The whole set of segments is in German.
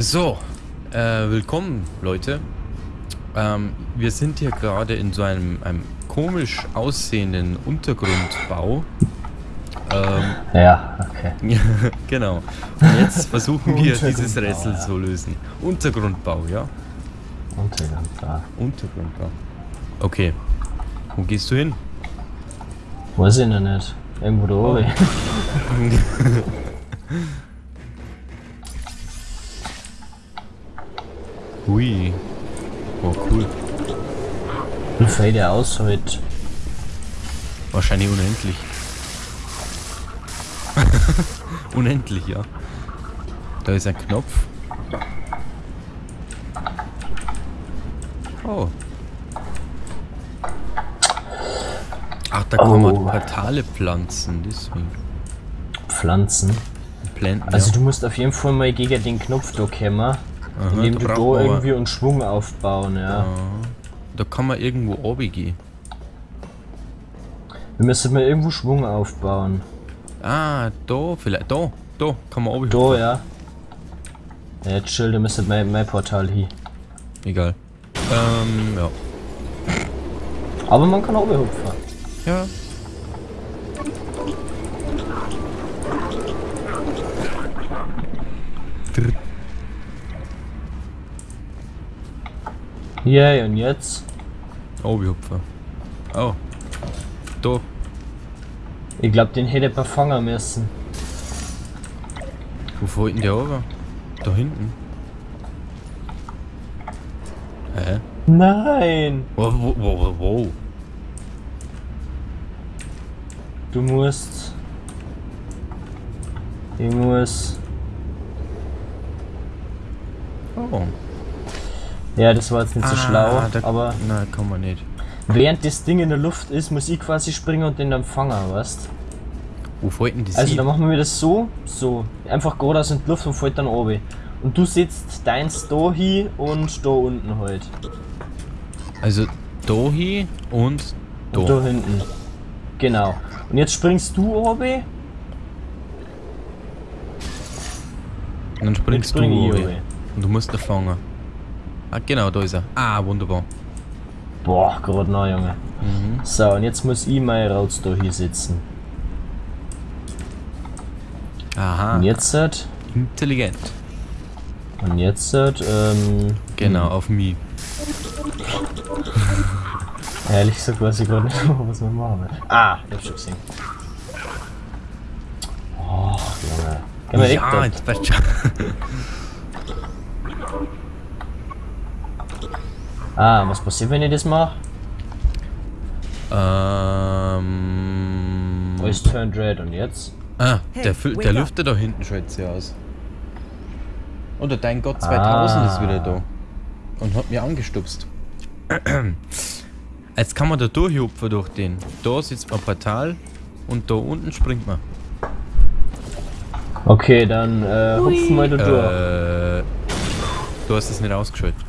So, äh, willkommen Leute. Ähm, wir sind hier gerade in so einem, einem komisch aussehenden Untergrundbau. Ähm, ja, okay. genau. Und jetzt versuchen wir dieses Rätsel ja. zu lösen. Untergrundbau, ja? Untergrundbau. Untergrundbau. Okay. Wo gehst du hin? Weiß ich noch nicht. Irgendwo da oben. Hui. Oh, cool. Wie fällt der aus heute? Wahrscheinlich unendlich. unendlich, ja. Da ist ein Knopf. Oh. Ach, da kann man oh. Portale pflanzen, deswegen. Pflanzen? Planten, also ja. du musst auf jeden Fall mal gegen den Knopf da kommen. Aha, indem du da irgendwie einen Schwung aufbauen, ja. Aha. Da kann man irgendwo oben gehen. Wir müssen mal irgendwo Schwung aufbauen. Ah, da vielleicht. Da, da kann man oben Da, ja. Ja, jetzt chill, da müsste mein, mein Portal hier. Egal. Ähm, ja. Aber man kann oben hüpfen. Ja. Ja, yeah, und jetzt? Oh, wie hupfer. Oh. Da. Ich glaube, den hätte man fangen müssen. Wo wollten der aber? Da hinten. Hä? Nein! Wo, wo, wo, wo? Du musst... Ich muss... Oh. Ja, das war jetzt nicht so ah, schlau, da, aber... Nein, kann man nicht. Während das Ding in der Luft ist, muss ich quasi springen und den dann fangen, weißt Wo fällt denn das Also dann machen wir das so, so. Einfach geradeaus in die Luft und fällt dann oben. Und du sitzt deins da hin und da unten halt. Also da hin und da. Und da hinten. Genau. Und jetzt springst du oben. Und dann springst spring du oben. Und du musst da fangen. Ah, genau, da ist er. Ah, wunderbar. Boah, gerade noch, Junge. Mhm. So, und jetzt muss ich mal raus da hier sitzen. Aha. Und jetzt hat. Intelligent. Und jetzt hat, ähm. Genau, hm. auf mich. Ehrlich gesagt weiß ich gar nicht, was wir machen. Ah, ich hab schon gesehen. Oh, Junge. Geh mal ja, jetzt passt schon. Ah, was passiert, wenn ich das mache? Ähm. Wo ist Turned Red und jetzt? Ah, der, der lüftet da hinten schaut sie aus. Oder dein Gott 2000 ah. ist wieder da. Und hat mir angestupst. Jetzt kann man da durchhupfen durch den. Da sitzt man Portal und da unten springt man. Okay, dann äh, hupfen wir da durch. Äh, du hast es nicht ausgeschaltet.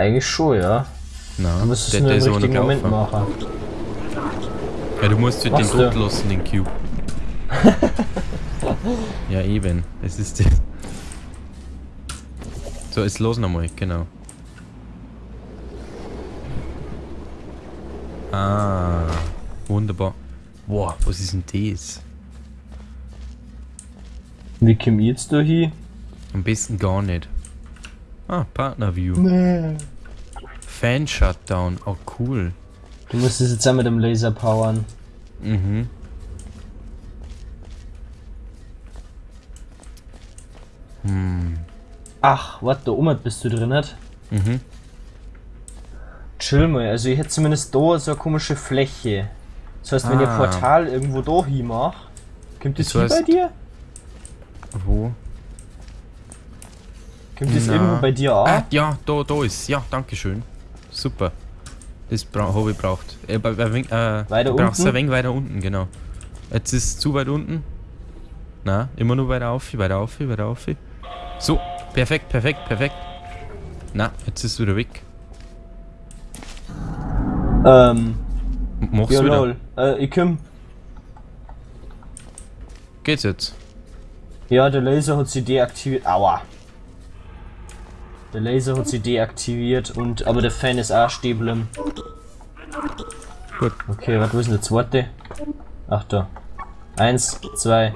Eigentlich schon, ja. Na, du müsstest es nur im richtigen Moment machen. Ja, du musst den Tod lassen, den Cube. ja, eben. Es ist... so, jetzt los nochmal, genau. Ah, wunderbar. Boah, was ist denn das? Wie komm jetzt da hier? Am besten gar nicht. Ah, Partner View. Nee. Fan Shutdown. Oh, cool. Du musst es jetzt auch mit dem Laser powern. Mhm. Hm. Ach, warte, da oben bist du drin, nicht? Mhm. Chill mal, also ich hätte zumindest da so eine komische Fläche. Das heißt, wenn ah. ihr Portal irgendwo da hin macht, kommt das, das hier heißt, bei dir? Wo? Das Na. irgendwo bei dir an? Ah, ja, da, da ist Ja, danke schön. Super. Das habe ich braucht. Äh, bei, bei, äh, weiter unten? ein wenig weiter unten, genau. Jetzt ist es zu weit unten. Na, immer nur weiter auf, weiter auf, weiter auf. So, perfekt, perfekt, perfekt. Na, jetzt ist es wieder weg. Ähm. Machst du wieder? Äh, ich komm. Geht's jetzt? Ja, der Laser hat sie deaktiviert. Aua. Der Laser hat sie deaktiviert und aber der Fan ist auch stehen. Gut. Okay, was wo ist denn der zweite? Ach da. Eins, zwei.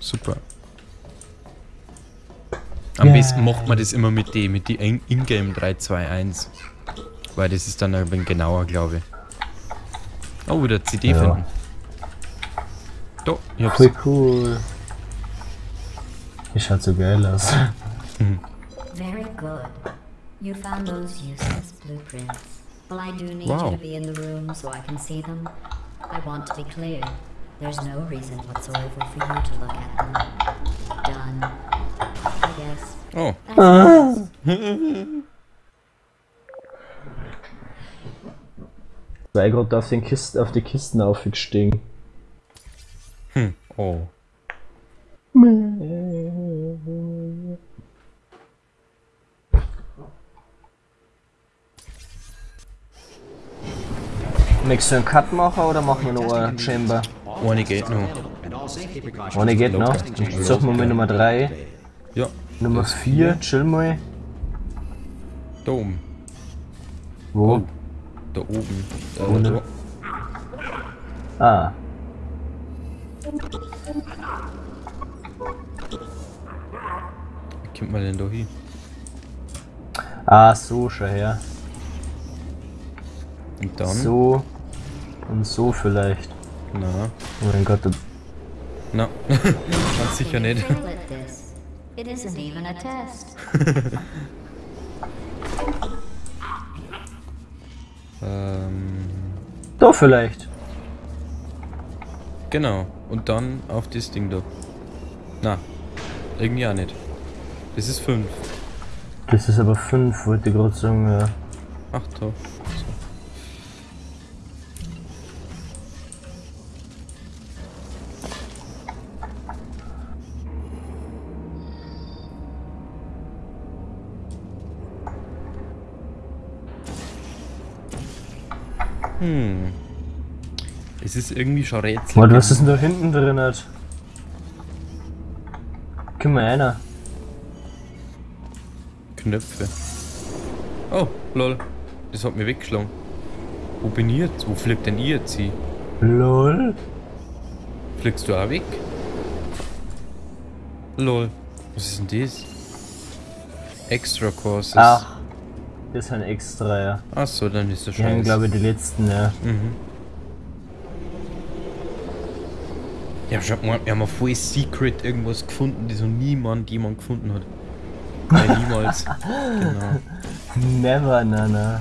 Super. Am Ja. besten macht man das immer mit die, mit die In- Ingame 321. Weil das ist dann ein wenig genauer, glaube ich. Oh, wieder CD Ja. finden. Da, ich hab's. Voll cool. Die schaut so geil aus. Very good. You found those useless blueprints. Well, I do need Wow. you to be in the room so I can see them. I want to be clear. There's no reason whatsoever for you to look at them. Done. I guess. Oh, Zwei gerade auf, den Kisten, auf die Kisten aufgestiegen. Oh. Möchtest du einen Cut machen oder machen wir noch eine Chamber? Eine geht noch. Ohne geht noch. Dann suchen wir mit Nummer 3. Ja, Nummer 4, chill mal. da oben. Wo? Oh. Da oben. Ohne. da. Ah. Kommt man denn da hin? Ah, so, schau her. Und dann? So. Und so vielleicht. Na, Oh mein Gott, na. Ganz sicher nicht. It isn't even a test. Ähm, da vielleicht. genau. Und dann auf das Ding da. Na, irgendwie auch nicht. Das ist 5. Das ist aber 5, wollte ich gerade sagen. Ja. Ach. So. Hm. Es ist irgendwie schon Rätsel. Warte, was ist denn da hinten drin? Hat? Guck mal einer. Knöpfe. Oh, lol. Das hat mich weggeschlagen. Wo bin ich jetzt? Wo fliegt denn ihr jetzt hin? LOL. Fliegst du auch weg? Lol. Was ist denn das? Extra Courses. Ach. Das ist ein extra, ja. Ach so, dann ist das schon. glaube ich, die letzten, ja. Mhm. Ja, schau mal, wir haben ein voll Secret irgendwas gefunden, das noch niemand jemand gefunden hat. Nein, niemals. genau. Never, na, na.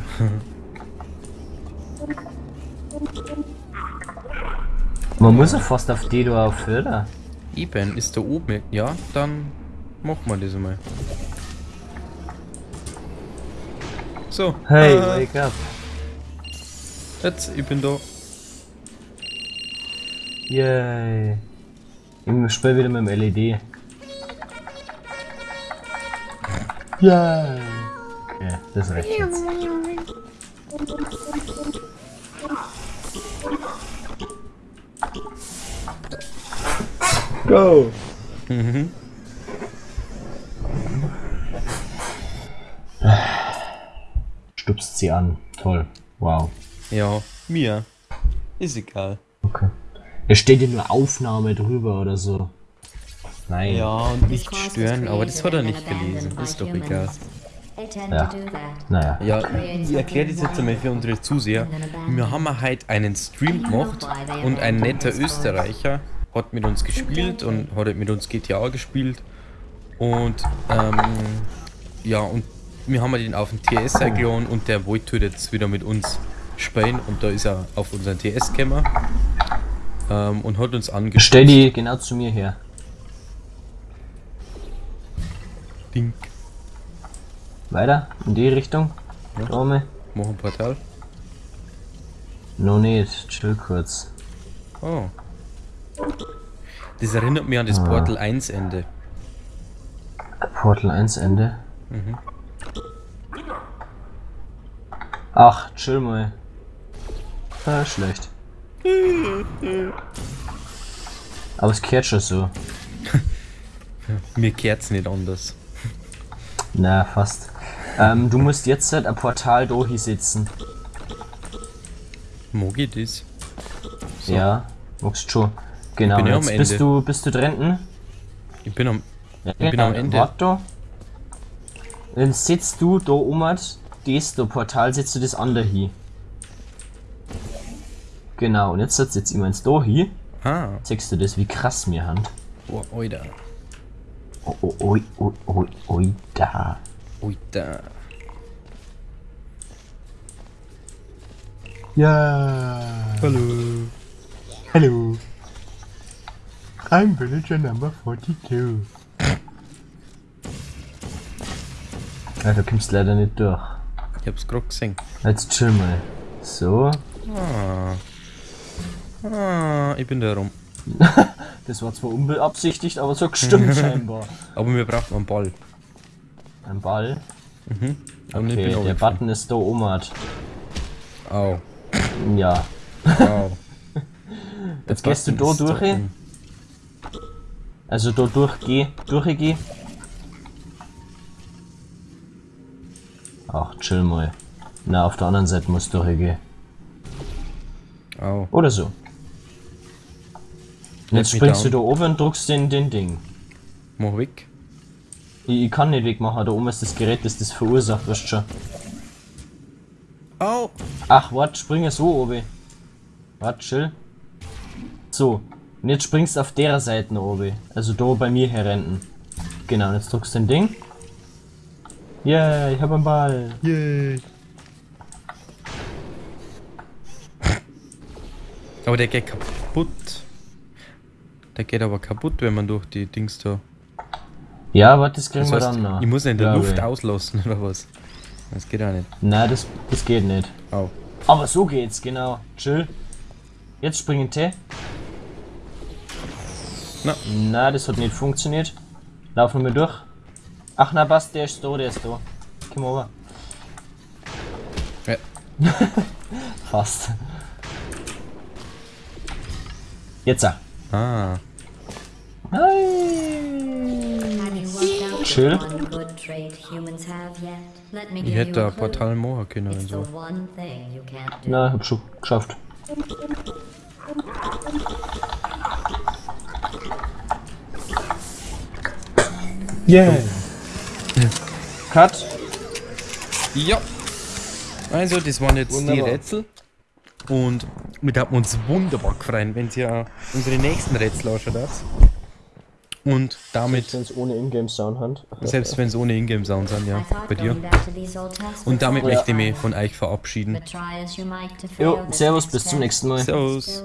Man muss ja fast auf die da auf, oder? Eben, ist da oben. Ja, dann machen wir das einmal. So. Hey, äh, wake up. jetzt, ich bin da. Yay. Ich spiele wieder mit dem LED. Yay. Okay, das reicht jetzt. Go! Mhm. Stupst sie an. Toll. Wow. Ja, mir. Ist egal. Okay. Es steht ja nur Aufnahme drüber oder so. Nein. Ja, und nicht stören, aber das hat er nicht gelesen. Ist doch egal. Ja. Naja. Ja, ich erkläre das jetzt einmal für unsere Zuseher. Wir haben heute einen Stream gemacht und ein netter Österreicher hat mit uns gespielt und hat mit uns GTA gespielt. Und ähm, ja, und wir haben den auf den TS eingeladen und der wollte jetzt wieder mit uns spielen und da ist er auf unseren TS gekommen ähm, und hat uns Stell angestellt. die genau zu mir her. Ding. Weiter? In die Richtung? Ja. Da oben? Mach ein Portal. No nicht, chill kurz. Oh. Das erinnert mich an das Portal 1 Ende. Portal 1 Ende. Mhm. Ach, chill mal. Ah, schlecht. Aber es kehrt schon so. Mir kehrt's nicht anders. Na, fast. Ähm, du musst jetzt halt ein Portal da sitzen. Mag ich das? So. Ja, magst schon. Genau, ja am jetzt bist du, bist du drin? Ich bin am. Ja, Ich bin am Ende. Warte da. Dann sitzt du da um das da Portal, setzt du das andere hin. Genau, und jetzt setzt jetzt jemand da hin. Ah, Zeigst du das, wie krass wir haben. oh, oida. Oh, oh, oi, oi, oi, oi, da. Oida. Ja. Hallo. Hallo. I'm villager number 42. Ja, du kommst leider nicht durch. Ich hab's grad gesehen. Jetzt chill mal. So, Ah. Ah, ich bin da rum. das war zwar unbeabsichtigt, aber so gestimmt scheinbar. Aber wir brauchen einen Ball. Ein Ball. Und ich Okay, der. Button ist da oben. Au. Ja. Au. Jetzt gehst du da durch. oben. Also da durchgeh, durchgeh. Ach, chill mal. Na, auf der anderen Seite musst du durchgehen. Au. Oder so. Und jetzt springst du da oben und drückst den, den Ding. Mach weg. Ich, ich kann nicht wegmachen, da oben ist das Gerät, das das verursacht, weißt du schon. Au. Ach, warte, springe so oben. Warte, chill. So. Und jetzt springst du auf der Seite oben. Also da bei mir herrenten. Genau, und jetzt drückst du den Ding. Yeah, ich hab einen Ball. Yay. Aber der geht kaputt. Der geht aber kaputt, wenn man durch die Dings da. Ja, warte, das kriegen Das wir heißt, dann noch. ich muss ihn in der Luft ich. auslassen oder was? Das geht auch nicht. Nein, das, das geht nicht. Au. Aber so geht's, genau. Chill. Jetzt springen T. Na. Na, das hat nicht funktioniert. Laufen wir durch. Ach na passt, der ist da, der ist da. Komm over. Ja. Fast. Jetzt. ah. Out Chill. Ich hätte you a ein clue. Portal machen können und so. Na, hab schon geschafft. Yeah. Cut. Ja. Also, das waren jetzt die Wunderbar. Rätsel. Und wir haben uns wunderbar gefreut, wenn ihr unsere nächsten Rätsel anschaut. Und damit, Wenn es ohne Ingame-Sound hat. selbst wenn es ohne Ingame-Sound sind, ja, bei dir. Und damit was möchte ich mich von euch verabschieden. Jo, servus, bis zum nächsten Mal. Servus.